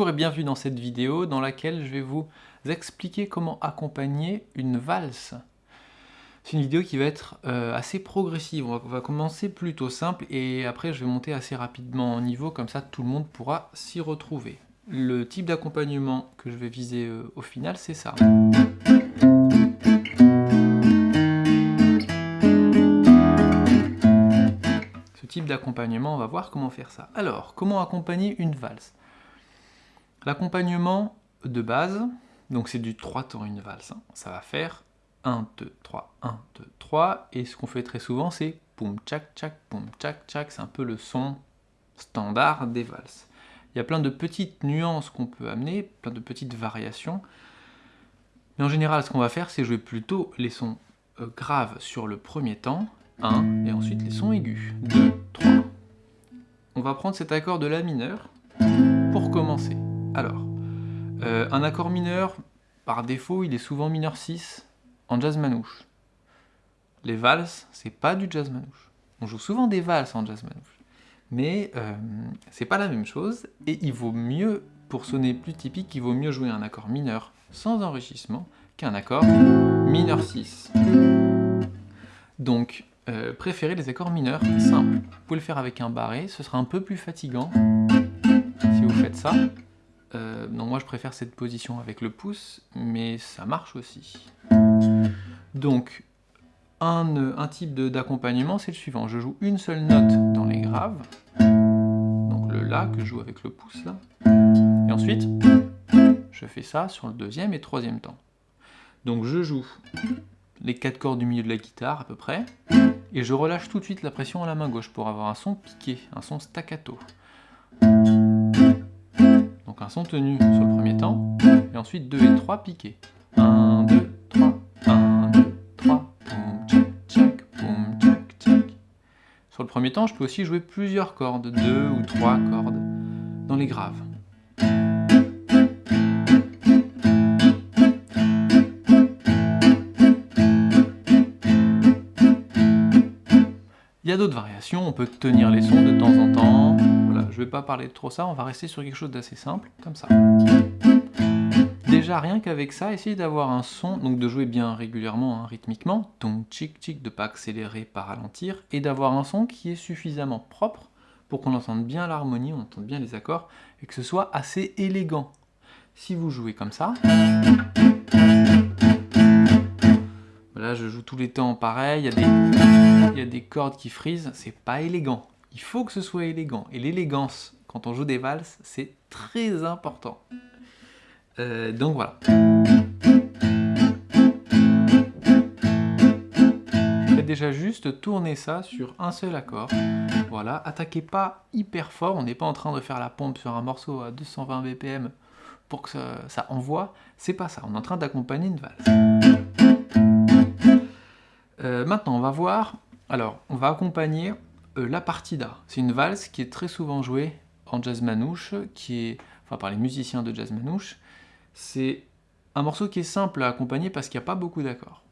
Bonjour et bienvenue dans cette vidéo dans laquelle je vais vous expliquer comment accompagner une valse. C'est une vidéo qui va être euh, assez progressive, on va, commencer plutôt simple et après je vais monter assez rapidement en niveau, comme ça tout le monde pourra s'y retrouver. Le type d'accompagnement que je vais viser euh, au final, c'est ça. Ce type d'accompagnement, on va voir comment faire ça. Alors, comment accompagner une valse? L'accompagnement de base, donc c'est du 3 temps une valse, hein. ça va faire 1, 2, 3, 1, 2, 3, et ce qu'on fait très souvent c'est poum tchac tchac, poum tchac tchac, c'est un peu le son standard des valses. Il y a plein de petites nuances qu'on peut amener, plein de petites variations, mais en général ce qu'on va faire c'est jouer plutôt les sons euh, graves sur le premier temps, 1, et ensuite les sons aigus, 2, 3. On va prendre cet accord de La mineur pour commencer. Alors, euh, un accord mineur, par défaut, il est souvent mineur 6 en jazz manouche. Les valses, c'est pas du jazz manouche. On joue souvent des valses en jazz manouche. Mais euh, c'est pas la même chose, et il vaut mieux, pour sonner plus typique, il vaut mieux jouer un accord mineur sans enrichissement qu'un accord mineur 6. Donc, euh, préférez les accords mineurs simples. Vous pouvez le faire avec un barré, ce sera un peu plus fatigant si vous faites ça. Euh, non, moi je préfère cette position avec le pouce, mais ça marche aussi. Donc, un, un type d'accompagnement, c'est le suivant. Je joue une seule note dans les graves, donc le La que je joue avec le pouce là, et ensuite, je fais ça sur le deuxième et troisième temps. Donc je joue les quatre cordes du milieu de la guitare à peu près, et je relâche tout de suite la pression à la main gauche pour avoir un son piqué, un son staccato un son tenu sur le premier temps, et ensuite 2 et 3 piqués. 1, 2, 3, 1, 2, 3, boum, tchac, tchac, boum, tchac, tchac. Sur le premier temps, je peux aussi jouer plusieurs cordes, 2 ou 3 cordes, dans les graves. Il y a d'autres variations, on peut tenir les sons de temps en temps, je vais pas parler de trop ça, on va rester sur quelque chose d'assez simple, comme ça. Déjà, rien qu'avec ça, essayez d'avoir un son, donc de jouer bien régulièrement, hein, rythmiquement, donc tchic tchic, de pas accélérer, pas ralentir, et d'avoir un son qui est suffisamment propre pour qu'on entende bien l'harmonie, on entende bien les accords, et que ce soit assez élégant. Si vous jouez comme ça, là je joue tous les temps pareil, il y, il y a des cordes qui frisent, c'est pas élégant. Il faut que ce soit élégant. Et l'élégance, quand on joue des valses, c'est très important. Euh, donc voilà. Faites déjà juste tourner ça sur un seul accord. Voilà, attaquez pas hyper fort, on n'est pas en train de faire la pompe sur un morceau à 220 BPM pour que ça, envoie, c'est pas ça, on est en train d'accompagner une valse. Euh, maintenant, on va voir, alors, on va accompagner la partida. C'est une valse qui est très souvent jouée en jazz manouche, qui est, enfin par les musiciens de jazz manouche. C'est un morceau qui est simple à accompagner parce qu'il n'y a pas beaucoup d'accords.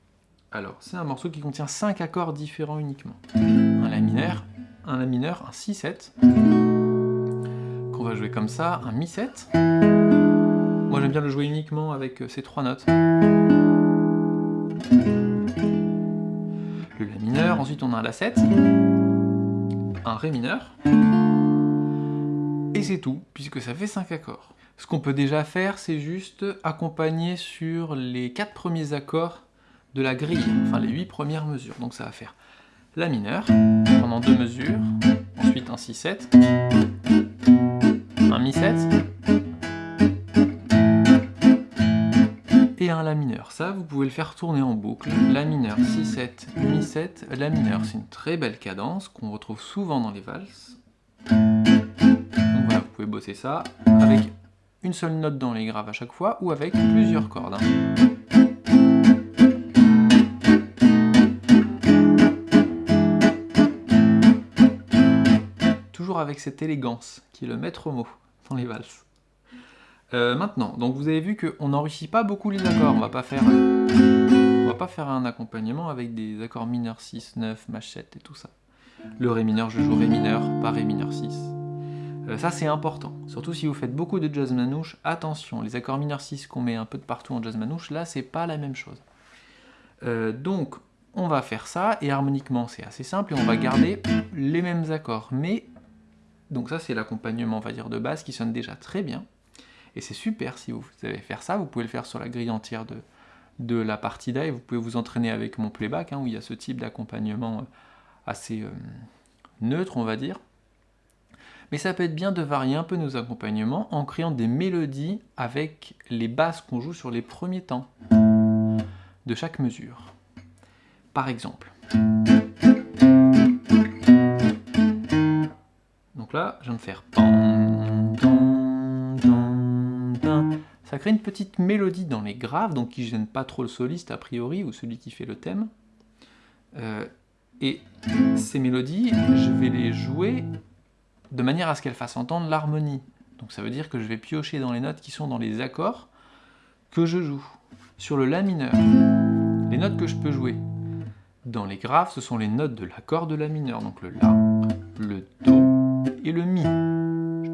Alors, c'est un morceau qui contient 5 accords différents uniquement. Un La mineur, un La mineur, un Si7, qu'on va jouer comme ça, un Mi7. Moi j'aime bien le jouer uniquement avec euh, ces trois notes. Le La mineur, ensuite on a un La7, un Ré mineur, et c'est tout, puisque ça fait 5 accords. Ce qu'on peut déjà faire, c'est juste accompagner sur les 4 premiers accords de la grille, enfin les 8 premières mesures. Donc ça va faire La mineur, pendant deux mesures, ensuite un Si7, un Mi7, Mineur. Ça, vous pouvez le faire tourner en boucle. La mineur, Si7, Mi7, La mineur. C'est une très belle cadence qu'on retrouve souvent dans les valses. Donc voilà, vous pouvez bosser ça avec une seule note dans les graves à chaque fois ou avec plusieurs cordes. Hein. Toujours avec cette élégance qui est le maître mot dans les valses. Euh, maintenant, donc vous avez vu qu'on n'enrichit pas beaucoup les accords, on va pas faire va pas faire un accompagnement avec des accords mineurs 6, 9, mach 7 et tout ça. Le Ré mineur, je joue Ré mineur, pas Ré mineur 6. Euh, ça c'est important, surtout si vous faites beaucoup de jazz manouche, attention, les accords mineurs 6 qu'on met un peu de partout en jazz manouche, là c'est pas la même chose. Euh, donc on va faire ça, et harmoniquement c'est assez simple, et on va garder les mêmes accords, mais, donc ça c'est l'accompagnement on va dire de base qui sonne déjà très bien, et c'est super si vous savez faire ça, vous pouvez le faire sur la grille entière de, de la partie et vous pouvez vous entraîner avec mon playback, hein, où il y a ce type d'accompagnement euh, assez neutre on va dire, mais ça peut être bien de varier un peu nos accompagnements en créant des mélodies avec les basses qu'on joue sur les premiers temps de chaque mesure. Par exemple. Donc là, je viens de faire crée une petite mélodie dans les graves, donc qui gêne pas trop le soliste a priori, ou celui qui fait le thème. Euh, et ces mélodies, je vais les jouer de manière à ce qu'elle fasse entendre l'harmonie. Donc ça veut dire que je vais piocher dans les notes qui sont dans les accords que je joue. Sur le La mineur, les notes que je peux jouer dans les graves, ce sont les notes de l'accord de La mineur, donc le La, le Do et le Mi.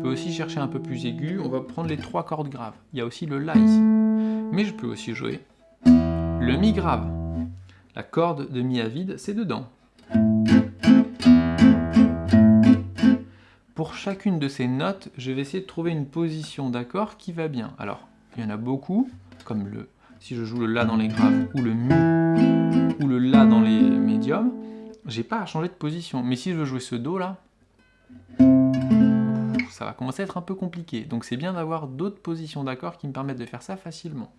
Aussi chercher un peu plus aigu, on va prendre les trois cordes graves. Il y a aussi le La ici. Mais je peux aussi jouer le Mi grave. La corde de Mi à vide, c'est dedans. Pour chacune de ces notes, je vais essayer de trouver une position d'accord qui va bien. Alors, il y en a beaucoup, comme le si je joue le La dans les graves, ou le Mi, ou le La dans les médiums, j'ai pas à changer de position. Mais si je veux jouer ce Do là, ça va commencer à être un peu compliqué. Donc c'est bien d'avoir d'autres positions d'accords qui me permettent de faire ça facilement.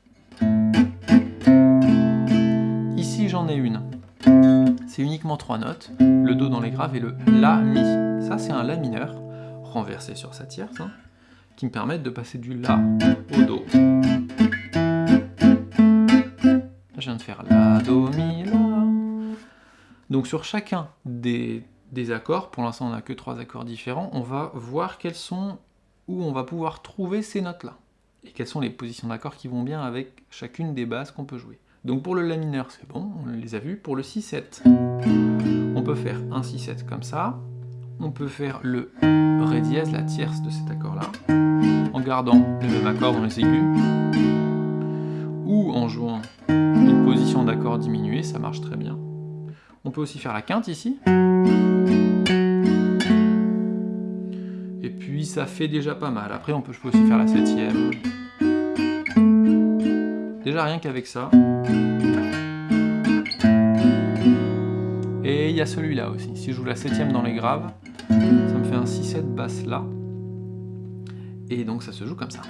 Ici j'en ai une. C'est uniquement trois notes, le Do dans les graves et le La, Mi. Ça c'est un La mineur renversé sur sa tierce, hein, qui me permettent de passer du La au Do. je viens de faire La, Do, Mi, La. Donc sur chacun des, des accords, pour l'instant on n'a que trois accords différents, on va voir quels sont, où on va pouvoir trouver ces notes-là. Et quelles sont les positions d'accords qui vont bien avec chacune des basses qu'on peut jouer. Donc pour le La mineur, c'est bon, on les a vus. Pour le 6-7, on peut faire un 6-7 comme ça, on peut faire le Ré dièse, la tierce de cet accord-là, en gardant le même accord dans les aigus, ou en jouant une position d'accord diminuée, ça marche très bien. On peut aussi faire la quinte ici. Puis ça fait déjà pas mal. Après on peut, je peux aussi faire la septième. Déjà rien qu'avec ça. Et il y a celui-là aussi. Si je joue la septième dans les graves, ça me fait un 6-7 basse là. Et donc ça se joue comme ça.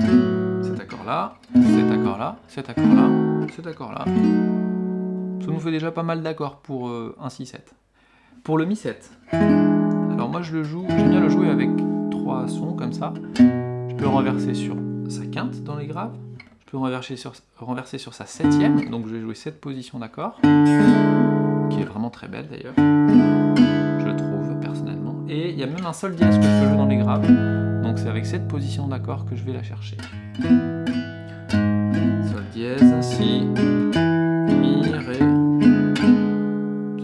Cet accord-là, cet accord-là, cet accord-là, cet accord-là. Ça nous fait déjà pas mal d'accords pour euh, un 6-7. Pour le Mi-7, alors moi je le joue, j'aime bien le jouer avec sons comme ça. Je peux renverser sur sa quinte dans les graves. Je peux renverser sur, renverser sur sa septième, donc je vais jouer cette position d'accord, qui est vraiment très belle d'ailleurs. Je trouve personnellement. Et il y a même un sol dièse que je peux jouer dans les graves, donc c'est avec cette position d'accord que je vais la chercher. Sol dièse, Si, Mi, Ré.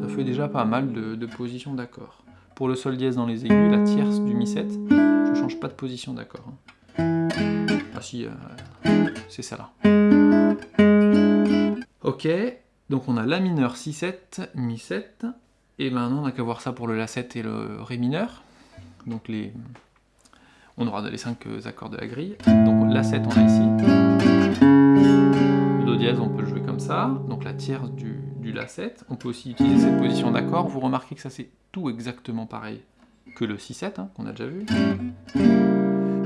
Ça fait déjà pas mal de, positions d'accord. Pour le sol dièse dans les aigus, la tierce du Mi7, change pas de position d'accord. Hein. Ah si, euh, c'est ça là. Ok, donc on a La mineur 6-7, Mi7, et maintenant on n'a qu'à voir ça pour le La7 et le Ré mineur. Donc les... on aura les 5 accords de la grille. Donc La7 on a ici. Le Do dièse on peut le jouer comme ça, donc la tierce du, du La7. On peut aussi utiliser cette position d'accord, vous remarquez que ça c'est tout exactement pareil que le 6-7 hein, qu'on a déjà vu.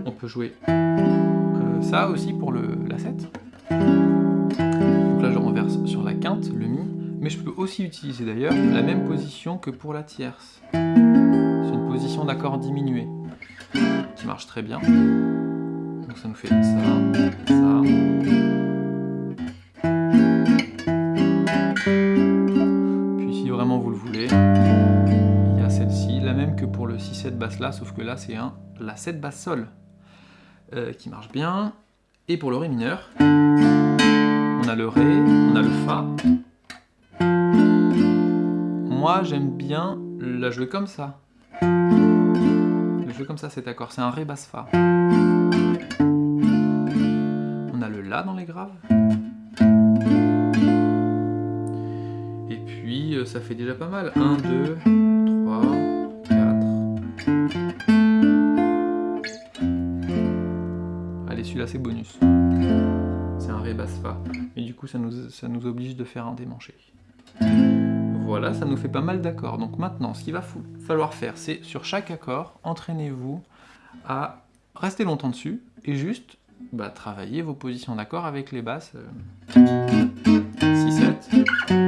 On peut jouer ça aussi pour le La7. Donc là je renverse sur la quinte, le Mi, mais je peux aussi utiliser d'ailleurs la même position que pour la tierce. C'est une position d'accord diminuée, qui marche très bien. Donc ça nous fait ça, ça. Que pour le 6-7 basse là, sauf que là c'est un La7 basse sol. Euh, qui marche bien. Et pour le Ré mineur, on a le Ré, on a le Fa. Moi, j'aime bien la jouer comme ça. Le jouer comme ça cet accord, c'est un Ré basse Fa. On a le La dans les graves. Et puis euh, ça fait déjà pas mal. 1, 2, C'est bonus. C'est un Ré basse Fa. Mais du coup ça nous, ça nous oblige de faire un démanché. Voilà, ça nous fait pas mal d'accords. Donc maintenant, ce qu'il va falloir faire, c'est sur chaque accord, entraînez-vous à rester longtemps dessus et juste bah, travailler vos positions d'accord avec les basses. 6, 7.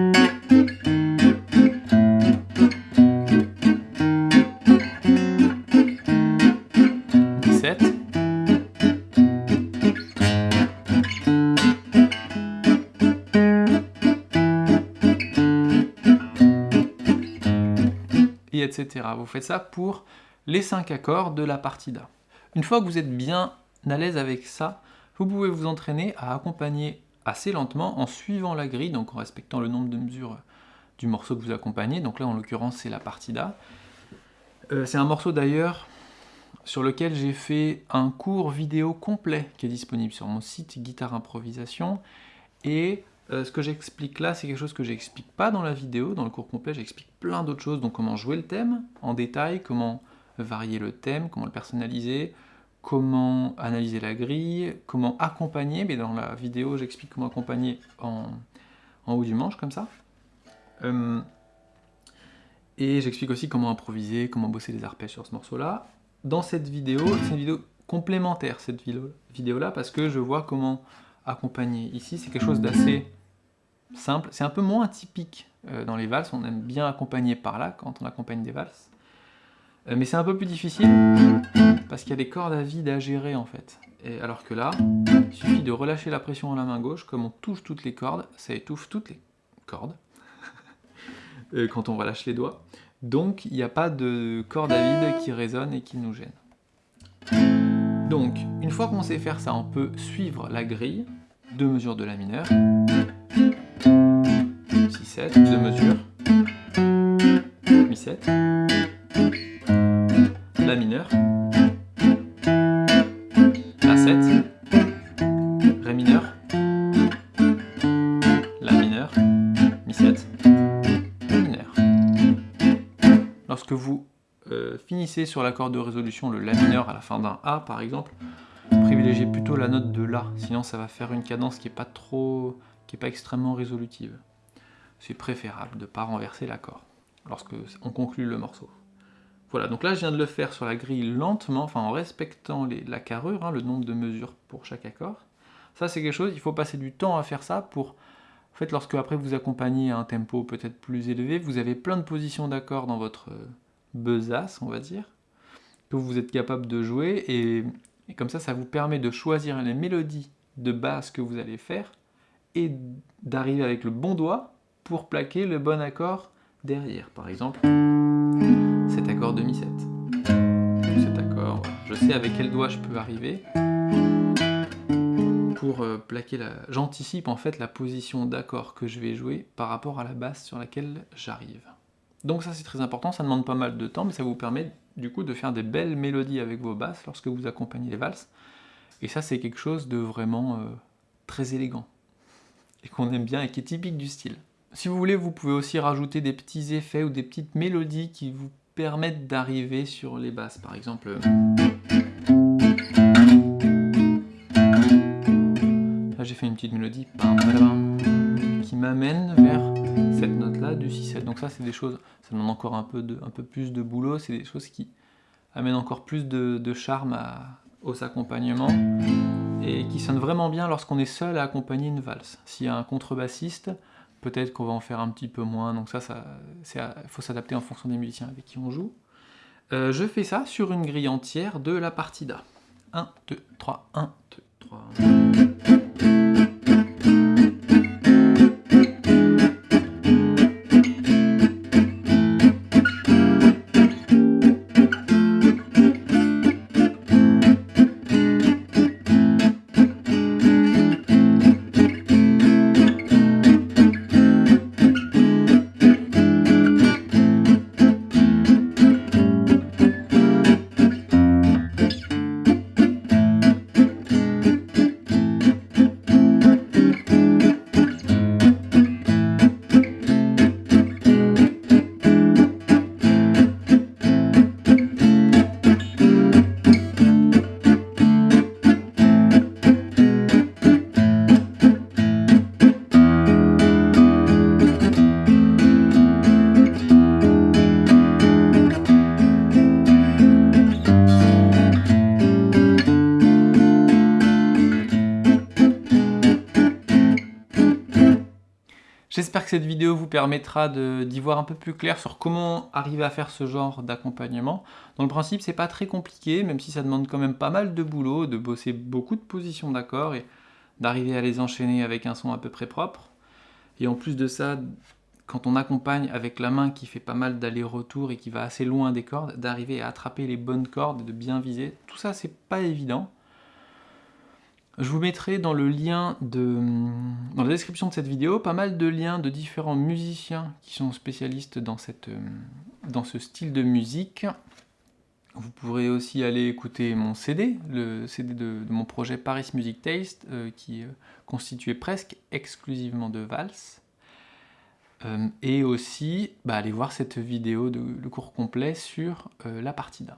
Vous faites ça pour les 5 accords de la partida. Une fois que vous êtes bien à l'aise avec ça, vous pouvez vous entraîner à accompagner assez lentement en suivant la grille, donc en respectant le nombre de mesures du morceau que vous accompagnez. Donc là, en l'occurrence, c'est la partida. Euh, c'est un morceau d'ailleurs sur lequel j'ai fait un cours vidéo complet qui est disponible sur mon site Guitare Improvisation. Et euh, ce que j'explique là, c'est quelque chose que j'explique pas dans la vidéo. Dans le cours complet, j'explique plein d'autres choses. Donc comment jouer le thème en détail, comment varier le thème, comment le personnaliser, comment analyser la grille, comment accompagner. Mais dans la vidéo, j'explique comment accompagner en, haut du manche, comme ça. Euh, et j'explique aussi comment improviser, comment bosser les arpèges sur ce morceau-là dans cette vidéo, c'est une vidéo complémentaire, cette vidéo-là, parce que je vois comment accompagner. Ici, c'est quelque chose d'assez simple. C'est un peu moins typique euh, dans les valses. On aime bien accompagner par là, quand on accompagne des valses. Euh, mais c'est un peu plus difficile, parce qu'il y a des cordes à vide à gérer, en fait. Et alors que là, il suffit de relâcher la pression à la main gauche, comme on touche toutes les cordes, ça étouffe toutes les cordes, euh, quand on relâche les doigts. Donc il n'y a pas de corde à vide qui résonne et qui nous gêne. Donc, une fois qu'on sait faire ça, on peut suivre la grille, deux mesures de la mineure, 6, 7, deux mesures, mi 7, la mineure, la 7, ré mineur, la mineure, mi 7, Lorsque vous euh, finissez sur l'accord de résolution, le La mineur à la fin d'un A par exemple, privilégiez plutôt la note de La, sinon ça va faire une cadence qui n'est pas trop, qui est pas extrêmement résolutive. C'est préférable de ne pas renverser l'accord lorsque on conclut le morceau. Voilà, donc là je viens de le faire sur la grille lentement, en respectant la carrure, hein, le nombre de mesures pour chaque accord. Ça c'est quelque chose, il faut passer du temps à faire ça pour en fait, lorsque après vous accompagnez à un tempo peut-être plus élevé, vous avez plein de positions d'accords dans votre besace, on va dire, que vous êtes capable de jouer, et, comme ça, ça vous permet de choisir les mélodies de basse que vous allez faire, et d'arriver avec le bon doigt pour plaquer le bon accord derrière. Par exemple, cet accord de mi-7. Cet accord, je sais avec quel doigt je peux arriver, pour euh, plaquer la... J'anticipe en fait la position d'accord que je vais jouer par rapport à la basse sur laquelle j'arrive. Donc ça c'est très important, ça demande pas mal de temps, mais ça vous permet du coup de faire des belles mélodies avec vos basses lorsque vous accompagnez les valses. Et ça c'est quelque chose de vraiment euh, très élégant, et qu'on aime bien et qui est typique du style. Si vous voulez, vous pouvez aussi rajouter des petits effets ou des petites mélodies qui vous permettent d'arriver sur les basses. Par exemple... j'ai fait une petite mélodie qui m'amène vers cette note-là du 6-7. Donc ça, c'est des choses, ça demande encore un peu, de, un peu plus de boulot, c'est des choses qui amènent encore plus de, charme à, aux accompagnements et qui sonnent vraiment bien lorsqu'on est seul à accompagner une valse. S'il y a un contrebassiste, peut-être qu'on va en faire un petit peu moins, donc ça, il faut s'adapter en fonction des musiciens avec qui on joue. Euh, je fais ça sur une grille entière de la partida. 1, 2, 3, 1, 2, 3... cette vidéo vous permettra d'y voir un peu plus clair sur comment arriver à faire ce genre d'accompagnement. Dans le principe, c'est pas très compliqué, même si ça demande quand même pas mal de boulot, de bosser beaucoup de positions d'accords et d'arriver à les enchaîner avec un son à peu près propre. Et en plus de ça, quand on accompagne avec la main qui fait pas mal d'aller-retour et qui va assez loin des cordes, d'arriver à attraper les bonnes cordes et de bien viser, tout ça c'est pas évident. Je vous mettrai dans le lien de, dans la description de cette vidéo pas mal de liens de différents musiciens qui sont spécialistes dans, dans ce style de musique. Vous pourrez aussi aller écouter mon CD, le CD de, mon projet Paris Music Taste, euh, qui est constitué presque exclusivement de valses. Euh, et aussi bah, aller voir cette vidéo le cours complet sur euh, la partie d'A.